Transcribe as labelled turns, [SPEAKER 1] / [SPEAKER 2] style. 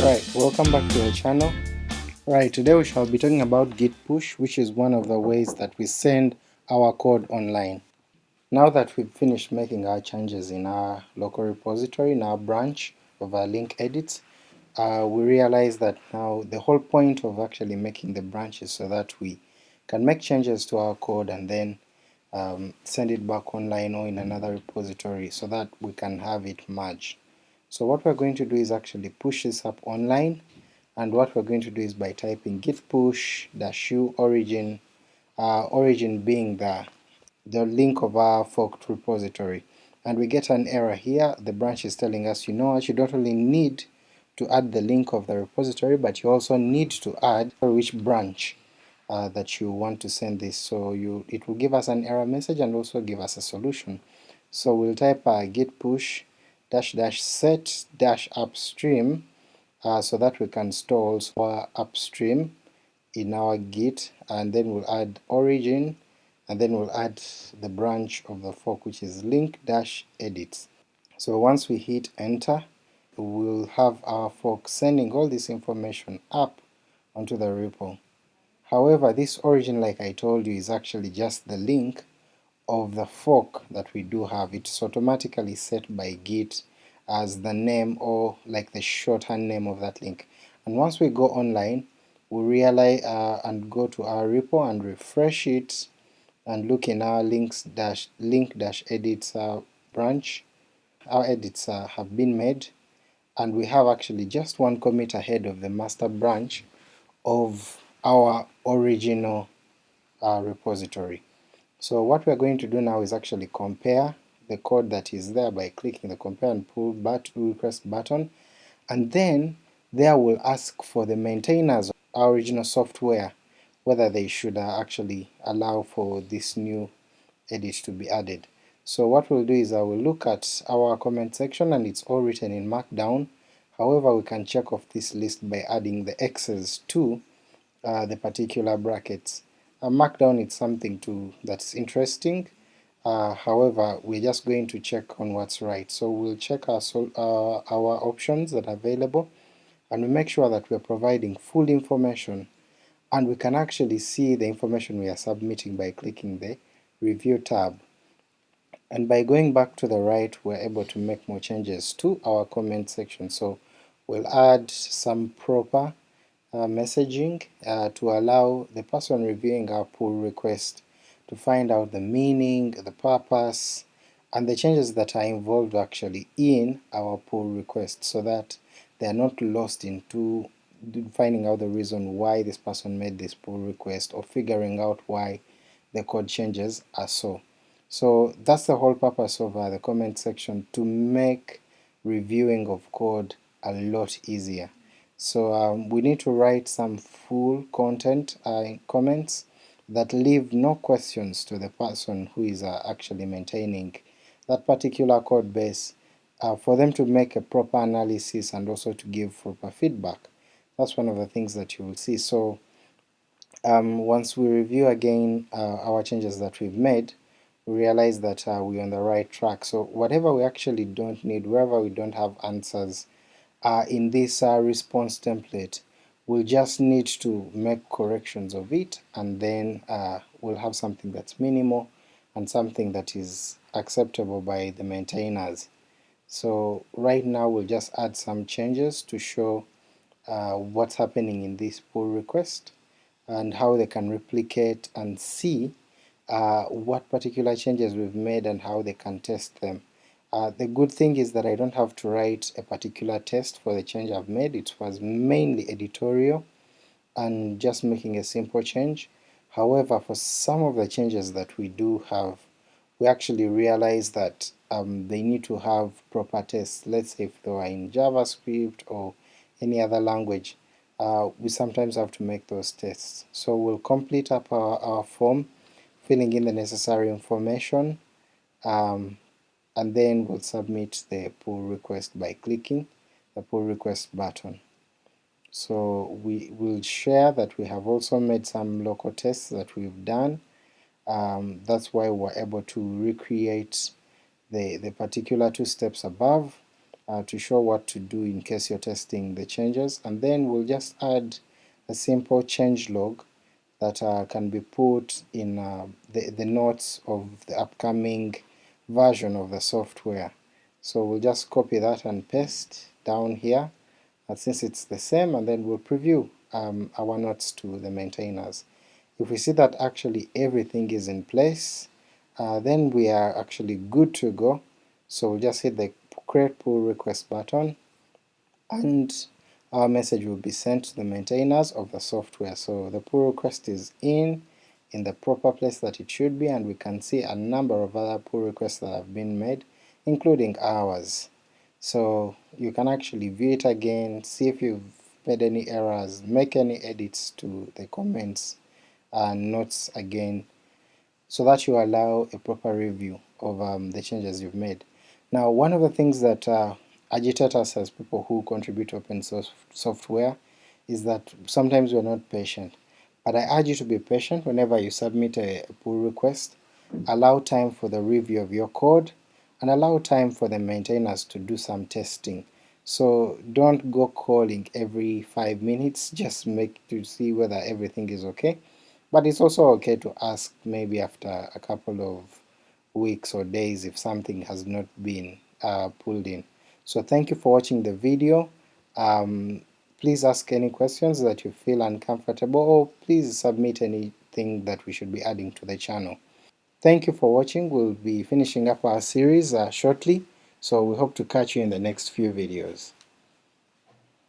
[SPEAKER 1] Right, welcome back to the channel. Right, today we shall be talking about git push, which is one of the ways that we send our code online. Now that we've finished making our changes in our local repository, in our branch of our link edits, uh, we realize that now the whole point of actually making the branch is so that we can make changes to our code and then um, send it back online or in another repository so that we can have it merged. So what we're going to do is actually push this up online, and what we're going to do is by typing git push dash u origin, uh, origin being the, the link of our forked repository, and we get an error here, the branch is telling us you know what, you don't only need to add the link of the repository, but you also need to add which branch uh, that you want to send this, so you it will give us an error message and also give us a solution. So we'll type uh, git push dash dash set dash upstream uh, so that we can store our upstream in our git and then we'll add origin and then we'll add the branch of the fork which is link dash edits. So once we hit enter we'll have our fork sending all this information up onto the repo. However this origin like I told you is actually just the link of the fork that we do have, it's automatically set by git as the name or like the shorthand name of that link. And once we go online, we realize uh, and go to our repo and refresh it and look in our links dash link dash edits uh, branch, our edits uh, have been made, and we have actually just one commit ahead of the master branch of our original uh, repository. So what we're going to do now is actually compare the code that is there by clicking the compare and pull but request button, and then there will ask for the maintainers of our original software whether they should uh, actually allow for this new edit to be added. So what we'll do is I will look at our comment section and it's all written in markdown, however we can check off this list by adding the x's to uh, the particular brackets. A markdown is something to that's interesting, uh, however we're just going to check on what's right. So we'll check our, uh, our options that are available, and we make sure that we're providing full information, and we can actually see the information we are submitting by clicking the Review tab. And by going back to the right we're able to make more changes to our comment section, so we'll add some proper uh, messaging uh, to allow the person reviewing our pull request to find out the meaning, the purpose, and the changes that are involved actually in our pull request so that they are not lost into finding out the reason why this person made this pull request or figuring out why the code changes are so. So that's the whole purpose of uh, the comment section, to make reviewing of code a lot easier. So um, we need to write some full content uh, comments that leave no questions to the person who is uh, actually maintaining that particular code base uh, for them to make a proper analysis and also to give proper feedback. That's one of the things that you will see. So um, once we review again uh, our changes that we've made, we realize that uh, we're on the right track. So whatever we actually don't need, wherever we don't have answers, in this uh, response template we'll just need to make corrections of it and then uh, we'll have something that's minimal and something that is acceptable by the maintainers. So right now we'll just add some changes to show uh, what's happening in this pull request and how they can replicate and see uh, what particular changes we've made and how they can test them. Uh, the good thing is that I don't have to write a particular test for the change I've made, it was mainly editorial and just making a simple change. However, for some of the changes that we do have, we actually realize that um, they need to have proper tests. Let's say if they are in JavaScript or any other language, uh, we sometimes have to make those tests. So we'll complete up our, our form, filling in the necessary information, um, and then we'll submit the pull request by clicking the pull request button. So we will share that we have also made some local tests that we've done, um, that's why we're able to recreate the, the particular two steps above, uh, to show what to do in case you're testing the changes, and then we'll just add a simple change log that uh, can be put in uh, the, the notes of the upcoming version of the software. So we'll just copy that and paste down here, and since it's the same, and then we'll preview um, our notes to the maintainers. If we see that actually everything is in place, uh, then we are actually good to go, so we'll just hit the create pull request button, and our message will be sent to the maintainers of the software. So the pull request is in, in the proper place that it should be, and we can see a number of other pull requests that have been made, including ours. So you can actually view it again, see if you've made any errors, make any edits to the comments and notes again, so that you allow a proper review of um, the changes you've made. Now one of the things that uh, agitate us as people who contribute open source software is that sometimes we're not patient, but I urge you to be patient whenever you submit a, pull request, allow time for the review of your code, and allow time for the maintainers to do some testing. So don't go calling every 5 minutes, just make to see whether everything is okay, but it's also okay to ask maybe after a couple of weeks or days if something has not been uh, pulled in. So thank you for watching the video. Um, please ask any questions that you feel uncomfortable or please submit anything that we should be adding to the channel. Thank you for watching, we'll be finishing up our series uh, shortly, so we hope to catch you in the next few videos.